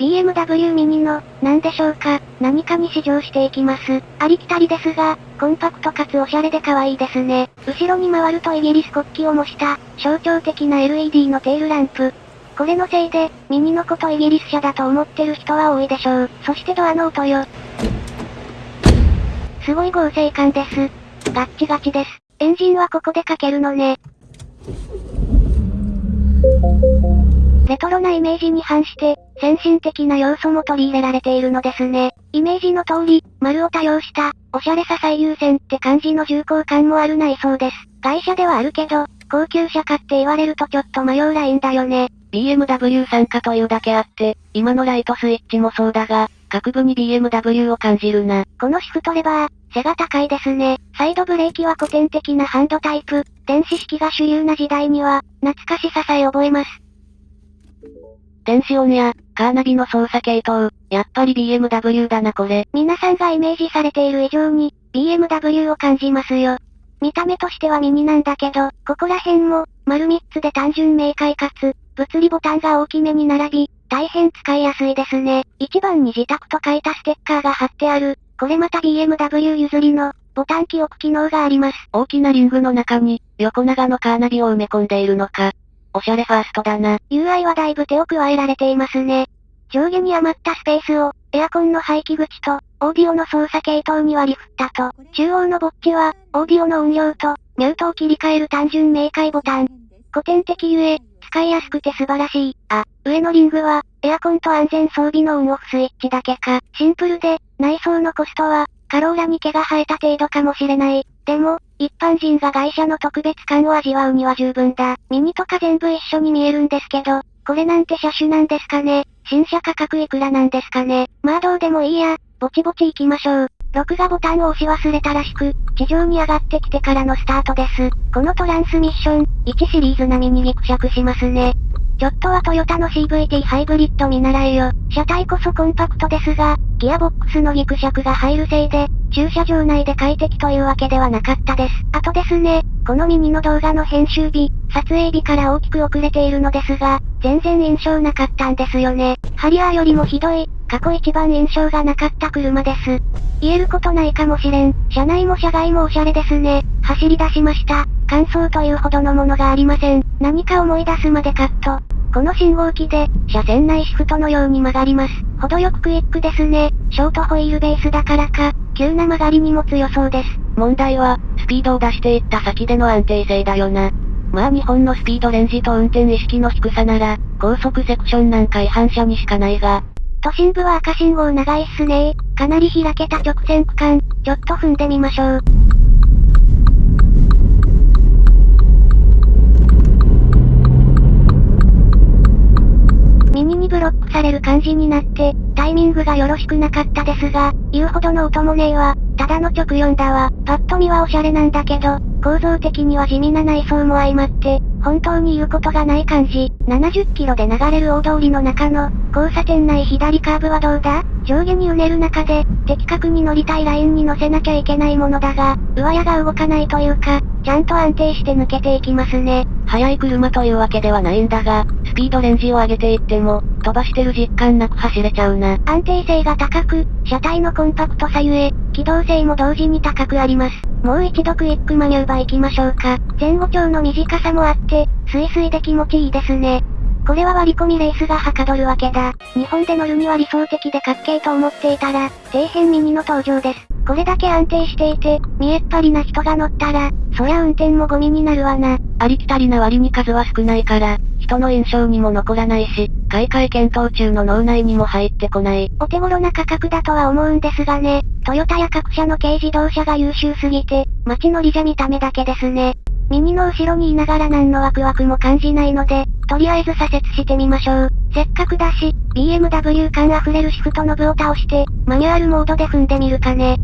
BMW ミニの、なんでしょうか、何かに試乗していきます。ありきたりですが、コンパクトかつおしゃれで可愛いですね。後ろに回るとイギリス国旗を模した、象徴的な LED のテールランプ。これのせいで、ミニのことイギリス車だと思ってる人は多いでしょう。そしてドアの音よ。すごい合成感です。ガッチガチです。エンジンはここでかけるのね。レトロなイメージに反して、先進的な要素も取り入れられているのですね。イメージの通り、丸を多用した、おしゃれさ最優先って感じの重厚感もある内装です。外車ではあるけど、高級車かって言われるとちょっと迷うラインだよね。BMW 参加というだけあって、今のライトスイッチもそうだが、各部に BMW を感じるな。このシフトレバー、背が高いですね。サイドブレーキは古典的なハンドタイプ、電子式が主流な時代には、懐かしささえ覚えます。電子音や、カーナビの操作系統、やっぱり BMW だなこれ。皆さんがイメージされている以上に、BMW を感じますよ。見た目としてはミニなんだけど、ここら辺も、丸3つで単純明快かつ、物理ボタンが大きめに並び、大変使いやすいですね。1番に自宅と書いたステッカーが貼ってある、これまた BMW 譲りの、ボタン記憶機能があります。大きなリングの中に、横長のカーナビを埋め込んでいるのか。おしゃれファーストだな。UI はだいぶ手を加えられていますね。上下に余ったスペースを、エアコンの排気口と、オーディオの操作系統に割り振ったと、中央のボッチは、オーディオの音量と、ミュートを切り替える単純明快ボタン。古典的ゆえ、使いやすくて素晴らしい。あ、上のリングは、エアコンと安全装備のオンオフスイッチだけか。シンプルで、内装のコストは、カローラに毛が生えた程度かもしれない。でも、一般人が外車の特別感を味わうには十分だ。ミニとか全部一緒に見えるんですけど、これなんて車種なんですかね新車価格いくらなんですかねまあどうでもいいや、ぼちぼち行きましょう。録画ボタンを押し忘れたらしく、地上に上がってきてからのスタートです。このトランスミッション、1シリーズ並みにギクシャクしますね。ちょっとはトヨタの CVT ハイブリッド見習えよ。車体こそコンパクトですが、ギアボックスのギクシャクが入るせいで、駐車場内で快適というわけではなかったです。あとですね、このミニの動画の編集日、撮影日から大きく遅れているのですが、全然印象なかったんですよね。ハリアーよりもひどい、過去一番印象がなかった車です。言えることないかもしれん。車内も車外もおしゃれですね。走り出しました。感想というほどのものがありません。何か思い出すまでカット。この信号機で、車線内シフトのように曲がります。程よくクイックですね。ショートホイールベースだからか、急な曲がりにも強そうです。問題は、スピードを出していった先での安定性だよな。まあ日本のスピードレンジと運転意識の低さなら、高速セクションなんか違反車にしかないが。都心部は赤信号長いっすねかなり開けた直線区間、ちょっと踏んでみましょう。ブロックされる感じになって、タイミングがよろしくなかったですが、言うほどの音もねえわ。ただの直4だわ。パッと見はオシャレなんだけど、構造的には地味な内装も相まって、本当に言うことがない感じ。70キロで流れる大通りの中の、交差点内左カーブはどうだ？上下にうねる中で、的確に乗りたいラインに乗せなきゃいけないものだが、上矢が動かないというか、ちゃんと安定して抜けていきますね。速い車というわけではないんだが、スピードレンジを上げていっても、飛ばしてる実感なく走れちゃうな。安定性が高く、車体のコンパクトさゆえ、機動性も同時に高くあります。もう一度クイックマニューバー行きましょうか。前後長の短さもあって、スイスイで気持ちいいですね。これは割り込みレースがはかどるわけだ。日本で乗るには理想的でかっけえと思っていたら、底辺ミニの登場です。これだけ安定していて、見えっ張りな人が乗ったら、そりゃ運転もゴミになるわな。ありきたりな割に数は少ないから、人の印象にも残らないし、買い替え検討中の脳内にも入ってこない。お手頃な価格だとは思うんですがね、トヨタや各社の軽自動車が優秀すぎて、街乗りじゃ見た目だけですね。ミニの後ろにいながら何のワクワクも感じないので、とりあえず左折してみましょう。せっかくだし、BMW 感あふれるシフトノブを倒して、マニュアルモードで踏んでみるかね。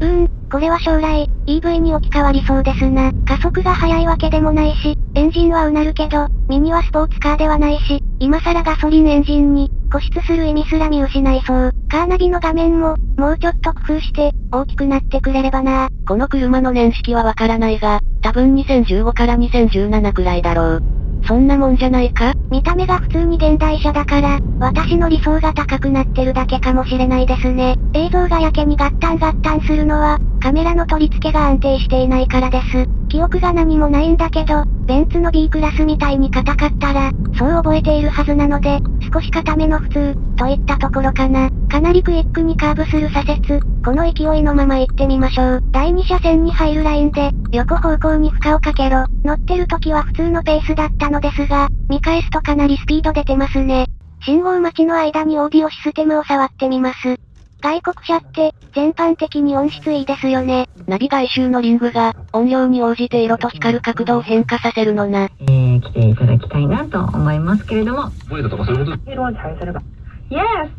うーん、これは将来、EV に置き換わりそうですな。加速が速いわけでもないし、エンジンはうなるけど、ミニはスポーツカーではないし、今更ガソリンエンジンに、固執する意味すら見失いそう。カーナビの画面も、もうちょっと工夫して、大きくなってくれればなこの車の年式はわからないが、多分2015から2017くらいだろう。そんなもんじゃないか？見た目が普通に現代車だから、私の理想が高くなってるだけかもしれないですね。映像がやけにガッタンガッタンするのは、カメラの取り付けが安定していないからです。記憶が何もないんだけど、ベンツの B クラスみたいに硬かったら、そう覚えているはずなので、少し硬めの普通、といったところかな。かなりクイックにカーブする左折、この勢いのまま行ってみましょう。第2車線に入るラインで、横方向に負荷をかけろ。乗ってる時は普通のペースだったのですが、見返すとかなりスピード出てますね。信号待ちの間にオーディオシステムを触ってみます。外国車って、全般的に音質いいですよね。ナビ外周のリングが、音量に応じて色と光る角度を変化させるのな。えー、来ていただきたいなと思いますけれども。声だとかそういうこと？色を対すれば。Yes!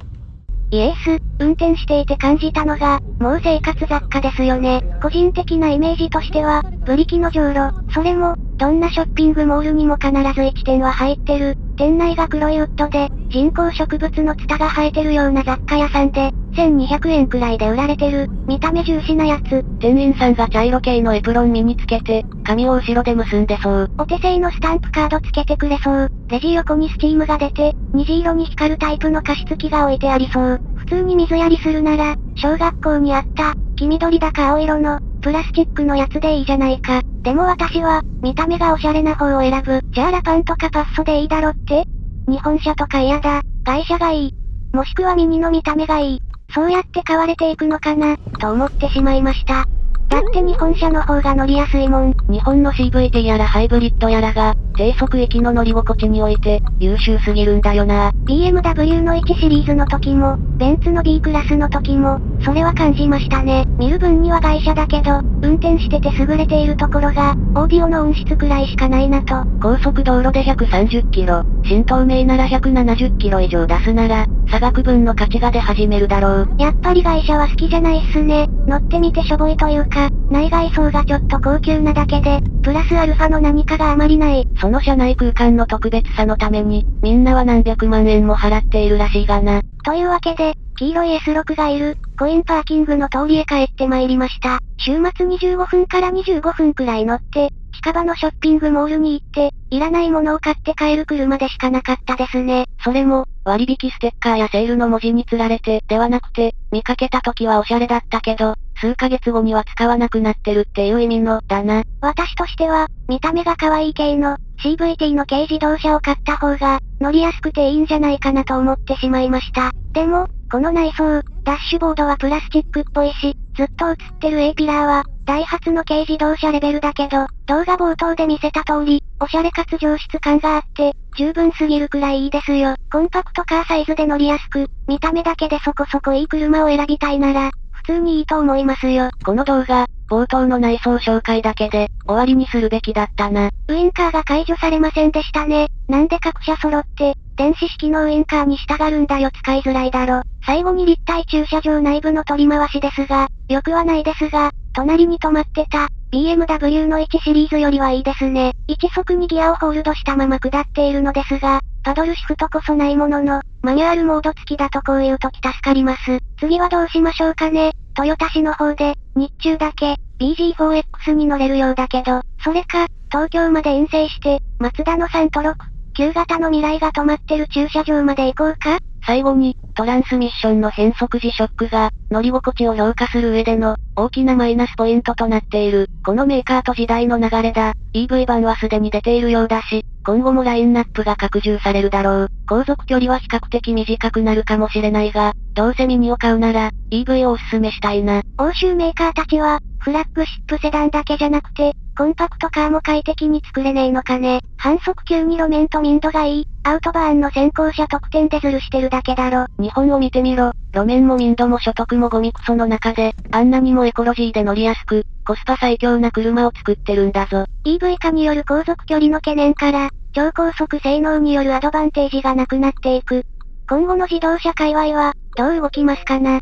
イエース、運転していて感じたのが、もう生活雑貨ですよね。個人的なイメージとしては、ブリキのじょうろ、それも、どんなショッピングモールにも必ず1点は入ってる。店内が黒いウッドで、人工植物のツタが生えてるような雑貨屋さんで、1200円くらいで売られてる、見た目重視なやつ。店員さんが茶色系のエプロン身につけて、髪を後ろで結んでそう。お手製のスタンプカードつけてくれそう。レジ横にスチームが出て、虹色に光るタイプの加湿器が置いてありそう。普通に水やりするなら、小学校にあった、黄緑だか青色の、プラスチックのやつでいいじゃないか。でも私は、見た目がおしゃれな方を選ぶ。じゃあラパンとかパッソでいいだろって？日本車とか嫌だ。外車がいい。もしくはミニの見た目がいい。そうやって買われていくのかな、と思ってしまいました。だって日本車の方が乗りやすいもん。日本の CVT やらハイブリッドやらが、低速域の乗り心地において、優秀すぎるんだよな。BMW の1シリーズの時も、ベンツの B クラスの時も、それは感じましたね。見る分には外車だけど、運転してて優れているところが、オーディオの音質くらいしかないなと。高速道路で130キロ、新東名なら170キロ以上出すなら、差額分の価値が出始めるだろう。やっぱり外車は好きじゃないっすね。乗ってみてしょぼいというか、内外装がちょっと高級なだけで、プラスアルファの何かがあまりない。その車内空間の特別さのために、みんなは何百万円も払っているらしいがな。というわけで、黄色い S6 がいる、コインパーキングの通りへ帰って参りました。週末25分から25分くらい乗って、近場のショッピングモールに行って、いらないものを買って帰る車でしかなかったですね。それも、割引ステッカーやセールの文字に釣られて、ではなくて、見かけた時はおしゃれだったけど、数ヶ月後には使わなくなってるっていう意味の、だな。私としては、見た目が可愛い系の、CVT の軽自動車を買った方が、乗りやすくていいんじゃないかなと思ってしまいました。でも、この内装、ダッシュボードはプラスチックっぽいし、ずっと映ってる A ピラーは、ダイハツの軽自動車レベルだけど、動画冒頭で見せた通り、おしゃれかつ上質感があって、十分すぎるくらいいいですよ。コンパクトカーサイズで乗りやすく、見た目だけでそこそこいい車を選びたいなら、普通にいいと思いますよ。この動画、冒頭の内装紹介だけで、終わりにするべきだったな。ウインカーが解除されませんでしたね。なんで各社揃って、電子式のウインカーに従うんだよ使いづらいだろ。最後に立体駐車場内部の取り回しですが、よくはないですが、隣に止まってた、BMW の1シリーズよりはいいですね。1速にギアをホールドしたまま下っているのですが、パドルシフトこそないものの、マニュアルモード付きだとこういう時助かります。次はどうしましょうかね。トヨタ市の方で、日中だけ、BG4X に乗れるようだけど、それか、東京まで遠征して、マツダのサントロク、旧型の未来が止まってる駐車場まで行こうか？最後に、トランスミッションの変速時ショックが、乗り心地を評価する上での、大きなマイナスポイントとなっている。このメーカーと時代の流れだ。EV 版はすでに出ているようだし、今後もラインナップが拡充されるだろう。航続距離は比較的短くなるかもしれないが、どうせミニを買うなら、EV をおすすめしたいな。欧州メーカーたちは、フラッグシップセダンだけじゃなくて、コンパクトカーも快適に作れねえのかね。反則級に路面と民度がいい、アウトバーンの先行者特典でズルしてるだけだろ。日本を見てみろ。路面も民度も所得もゴミクソの中で、あんなにもエコロジーで乗りやすく、コスパ最強な車を作ってるんだぞ。EV 化による航続距離の懸念から、超高速性能によるアドバンテージがなくなっていく。今後の自動車界隈は、どう動きますかな？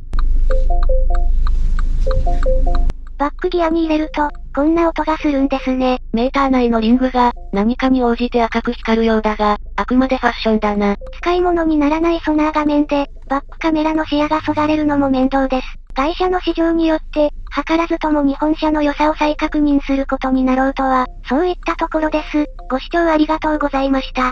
バックギアに入れると、こんな音がするんですね。メーター内のリングが、何かに応じて赤く光るようだが、あくまでファッションだな。使い物にならないソナー画面で、バックカメラの視野がそがれるのも面倒です。会社の市場によって、図らずとも日本車の良さを再確認することになろうとは、そういったところです。ご視聴ありがとうございました。